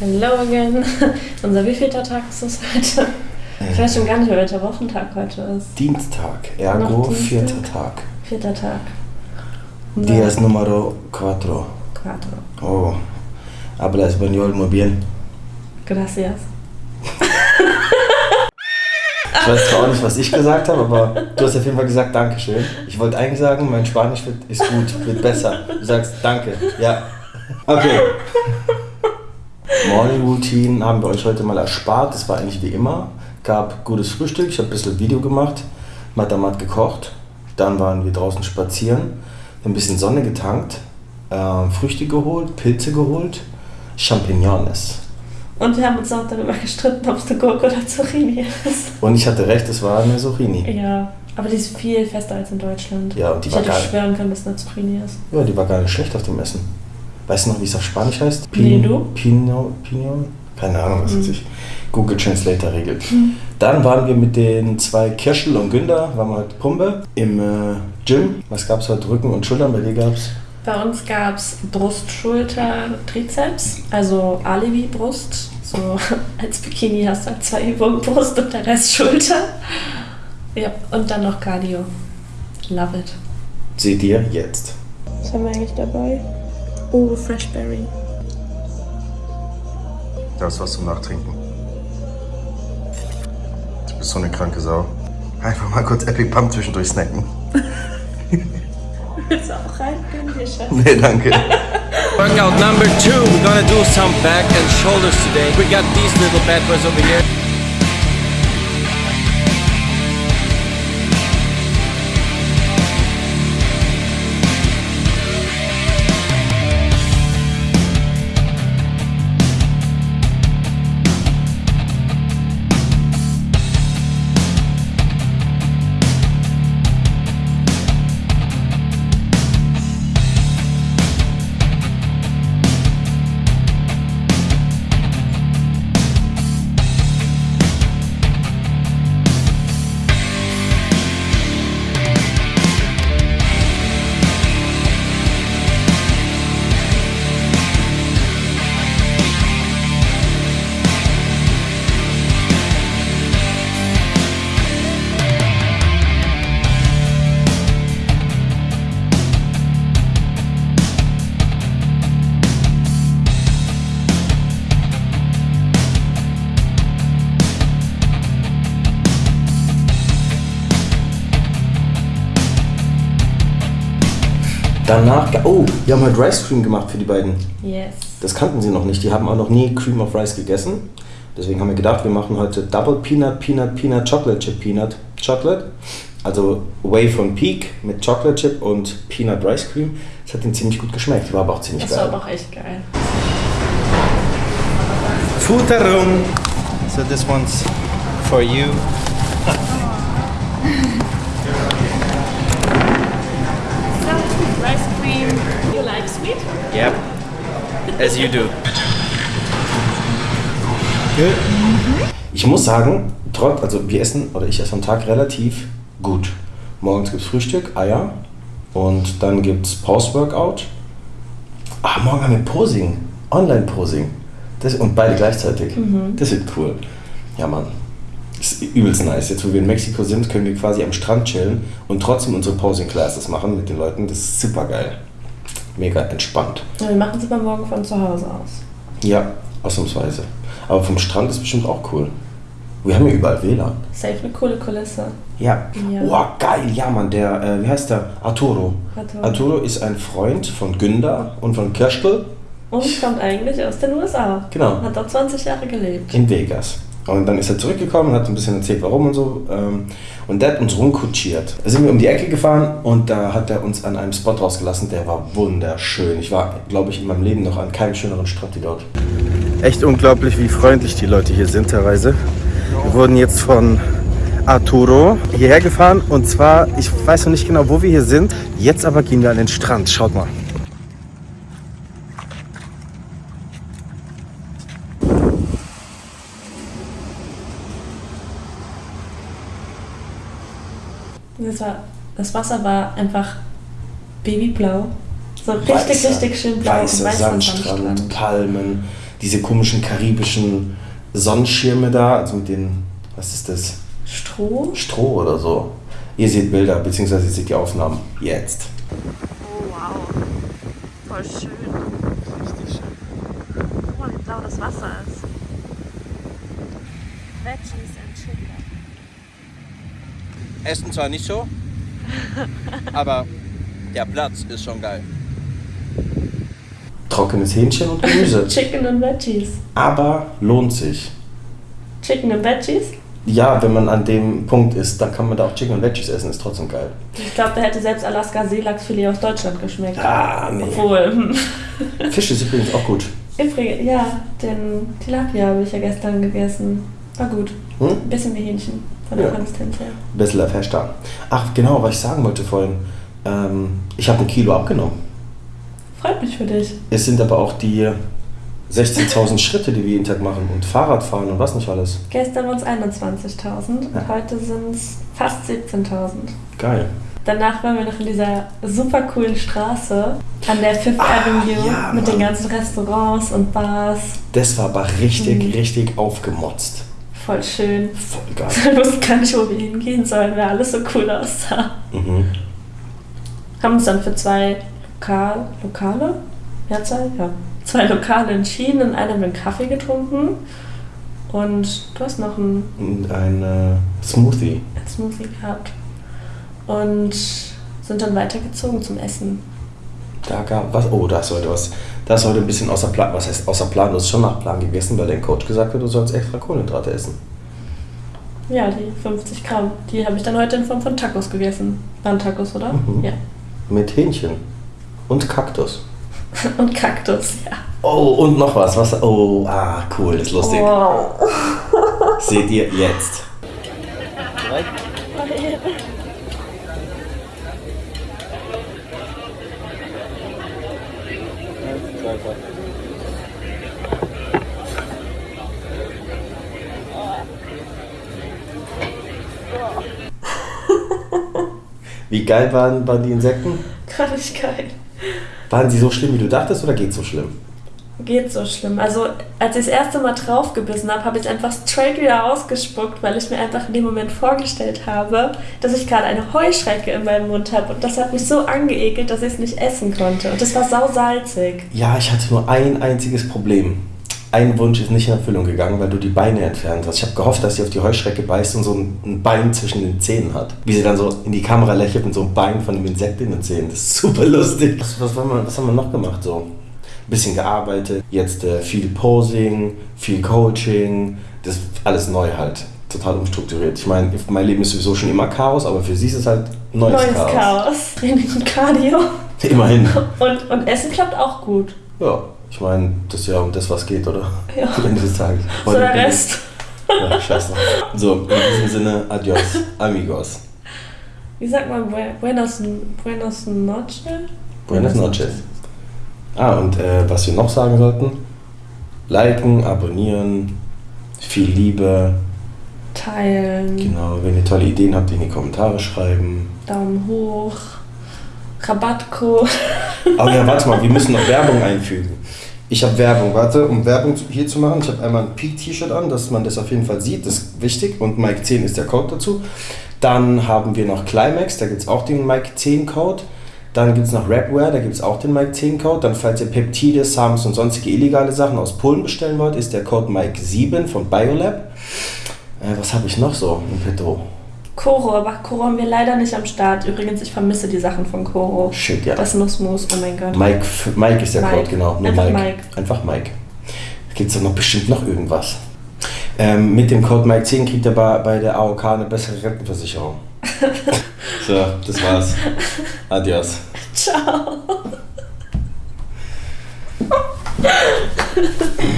Hello again. Unser wievielter Tag ist es heute? Ich weiß schon gar nicht mehr, welcher Wochentag heute ist. Dienstag, ergo Dienstag? vierter Tag. Vierter Tag. Dias numero cuatro. Quattro. Oh, habla español muy bien. Gracias. Ich weiß zwar auch nicht, was ich gesagt habe, aber du hast auf jeden Fall gesagt Dankeschön. Ich wollte eigentlich sagen, mein Spanisch wird, ist gut, wird besser. Du sagst Danke, ja. Okay. Morning Routine haben wir euch heute mal erspart. Das war eigentlich wie immer. Gab gutes Frühstück, ich habe ein bisschen Video gemacht, Matamat gekocht. Dann waren wir draußen spazieren, ein bisschen Sonne getankt, äh, Früchte geholt, Pilze geholt, Champignons. Und wir haben uns auch darüber gestritten, ob es eine Gurke oder Zucchini ist. Und ich hatte recht, es war eine Zucchini. Ja, aber die ist viel fester als in Deutschland. Ja, und die ich war hätte geil. schwören können, dass es eine Zucchini ist. Ja, die war gar nicht schlecht auf dem Essen. Weißt du noch, wie es auf Spanisch heißt? Nee, du? Pino, Pino? Keine Ahnung, was Mhm. weiß ich. Google Translator regelt. Dann waren wir mit den zwei Kirschel und Günder, waren wir heute Pumpe im äh, Gym. Was gab es heute? Rücken und Schultern, bei dir gab es? Bei uns gab es Brust, Schulter, Trizeps, also Alibi-Brust. So als Bikini hast du halt zwei Übungen Brust und der Rest Schulter. Ja, und dann noch Cardio. Love it. Seht ihr jetzt. Was haben wir eigentlich dabei? Oh, Freshberry. Das ist was zum Nachtrinken. Du bist so eine kranke Sau. Einfach mal kurz Epic Pump zwischendurch snacken. Willst du auch rein? Gönn dir, Schatz. Nee, danke. Workout number two, we're gonna do some back and shoulders today. We got these little bad boys over here. Danach, oh, wir haben heute Rice Cream gemacht für die beiden. Yes. Das kannten sie noch nicht. Die haben auch noch nie Cream of Rice gegessen. Deswegen haben wir gedacht, wir machen heute Double Peanut, Peanut, Peanut, Chocolate Chip, Peanut, Chocolate. Also Whey von Peak mit Chocolate Chip und Peanut Rice Cream. Das hat ihnen ziemlich gut geschmeckt. War aber auch ziemlich Das war geil. aber auch echt geil. Futterung. So this one's for you. As you do. Ich muss sagen, trotz, also wir essen, oder ich esse am Tag relativ gut. Morgens gibt es Frühstück, Eier und dann gibt es Post-Workout. Ah, morgen haben wir Posing, Online-Posing. Das- Und beide gleichzeitig. Das wird cool. Ja, Mann. Das ist übelst nice. Jetzt, wo wir in Mexiko sind, können wir quasi am Strand chillen und trotzdem unsere Posing-Classes machen mit den Leuten. Das ist super geil. Mega entspannt. Ja, wir machen es aber morgen von zu Hause aus. Ja, ausnahmsweise. Aber vom Strand ist bestimmt auch cool. Wir haben ja überall WLAN. Safe eine coole Kulisse. Ja. Ja. Oh, geil. Ja, Mann, der, äh, wie heißt der? Arturo. Arturo. Arturo ist ein Freund von Günder und von Kirschtel Und kommt eigentlich aus den USA. Genau. Hat dort 20 Jahre gelebt. in Vegas. Und dann ist er zurückgekommen und hat ein bisschen erzählt, warum und so. ähm, Und der hat uns rumkutschiert. Da sind wir um die Ecke gefahren und da hat er uns an einem Spot rausgelassen, der war wunderschön. Ich war, glaube ich, in meinem Leben noch an keinem schöneren Strand wie dort. Echt unglaublich, wie freundlich die Leute hier sind teilweise. Wir wurden jetzt von Arturo hierher gefahren und zwar, ich weiß noch nicht genau, wo wir hier sind. Jetzt aber gehen wir an den Strand. Schaut mal. Das, war, das Wasser war einfach babyblau. So richtig, Weißer- richtig schön blau. Weißer weißer Sandstrand, Palmen. diese komischen karibischen Sonnenschirme da, also mit den, was ist das? Stroh? Stroh oder so. Ihr seht Bilder, beziehungsweise ihr seht die Aufnahmen jetzt. Oh wow. Voll schön. Richtig schön. Guck mal, wie blau das Wasser ist. Veggies and Chicken. Essen zwar nicht so, aber der Platz ist schon geil. Trockenes Hähnchen und Gemüse. Chicken and Veggies. Aber lohnt sich. Chicken and Veggies? Ja, wenn man an dem Punkt ist, dann kann man da auch Chicken und Veggies essen, ist trotzdem geil. Ich glaube, da hätte selbst Alaska Seelachsfilet aus Deutschland geschmeckt. Ah, nee. Obwohl. Fisch ist übrigens auch gut. Übrigens, ja, den Tilapia habe ich ja gestern gegessen. War gut. Hm? Ein bisschen wie Hähnchen von der Ja. Konsistenz her. Bisschen fester. Ach, genau, was ich sagen wollte vorhin. Ähm, ich habe ein Kilo abgenommen. Freut mich für dich. Es sind aber auch die 16.000 Schritte, die wir jeden Tag machen und Fahrradfahren und was nicht alles. Gestern waren es 21.000 und Ja. heute sind es fast 17.000. Geil. Danach waren wir noch in dieser super coolen Straße an der Fifth Avenue Ah, ja, mit den ganzen Restaurants und Bars. Das war aber richtig, Mhm. richtig aufgemotzt. Voll schön. Voll geil. Wir wussten gar nicht, wo wir hingehen sollen, weil alles so cool aussah. Mhm. Haben uns dann für zwei Lokal Lokale, Mehrzahl? Ja, zwei Lokale entschieden. In einem haben wir einen Kaffee getrunken und du hast noch einen ein äh, Smoothie. einen Smoothie gehabt. Und sind dann weitergezogen zum Essen. Da gab was. Oh, da ist heute was. Da ist heute ein bisschen außer Plan. Was heißt außer Plan? Du hast schon nach Plan gegessen, weil dein Coach gesagt hat, du sollst extra Kohlenhydrate essen. Ja, die 50 Gramm. Die habe ich dann heute in Form von Tacos gegessen. Waren Tacos, oder? Mhm. Ja. Mit Hähnchen. Und Kaktus. Und Kaktus, ja. Oh, und noch was. was oh, ah, cool, das ist lustig. Wow. Seht ihr jetzt. Wie geil waren, waren die Insekten? Gar nicht geil. Waren sie so schlimm, wie du dachtest, oder geht's so schlimm? Geht so schlimm. Also, als ich das erste Mal draufgebissen habe, habe ich einfach straight wieder ausgespuckt, weil ich mir einfach in dem Moment vorgestellt habe, dass ich gerade eine Heuschrecke in meinem Mund habe. Und das hat mich so angeekelt, dass ich es nicht essen konnte. Und das war sausalzig. Ja, ich hatte nur ein einziges Problem. Ein Wunsch ist nicht in Erfüllung gegangen, weil du die Beine entfernt hast. Ich habe gehofft, dass sie auf die Heuschrecke beißt und so ein ein Bein zwischen den Zähnen hat. Wie sie dann so in die Kamera lächelt mit so einem Bein von dem Insekt in den Zähnen. Das ist super lustig. Was, was, haben, wir, was haben wir noch gemacht? So ein bisschen gearbeitet, jetzt äh, viel Posing, viel Coaching. Das ist alles neu halt. Total umstrukturiert. Ich meine, mein Leben ist sowieso schon immer Chaos, aber für sie ist es halt neues, Neues Chaos. Chaos. Training und Cardio. Immerhin. Und, und Essen klappt auch gut. Ja, ich meine, das ist ja um das, was geht, oder? Ja. Am Ende des Tages. So der Rest. Ja, scheiße. So, in diesem Sinne, adios, amigos. Wie sagt man Bu- Buenos, Buenos Noches? Buenas noches. Ah, und äh, was wir noch sagen sollten, liken, abonnieren, viel Liebe. Teilen, Genau, wenn ihr tolle Ideen habt, in die Kommentare schreiben. Daumen hoch, Rabattcode. Aber ja, warte mal, wir müssen noch Werbung einfügen. Ich habe Werbung, warte, um Werbung hier zu machen. Ich habe einmal ein Peak-T-Shirt an, dass man das auf jeden Fall sieht, das ist wichtig. Und Mike 10 ist der Code dazu. Dann haben wir noch Climax, da gibt es auch den Mike 10 Code. Dann gibt es noch Rapware, da gibt es auch den Mike 10 Code. Dann, falls ihr Peptide, Sams und sonstige illegale Sachen aus Polen bestellen wollt, ist der Code Mike 7 von Biolab. Äh, was habe ich noch so im Petto? Koro, aber Koro haben wir leider nicht am Start. Übrigens, ich vermisse die Sachen von Koro. Shit, ja. Das Nussmus, oh mein Gott. Mike, Mike ist der Mike. Code, genau. Nur Einfach Mike. Mike. Einfach Mike. Gibt es doch noch bestimmt noch irgendwas. Ähm, mit dem Code Mike 10 kriegt er bei, bei der AOK eine bessere Rentenversicherung so, das war's. Adios. Ciao.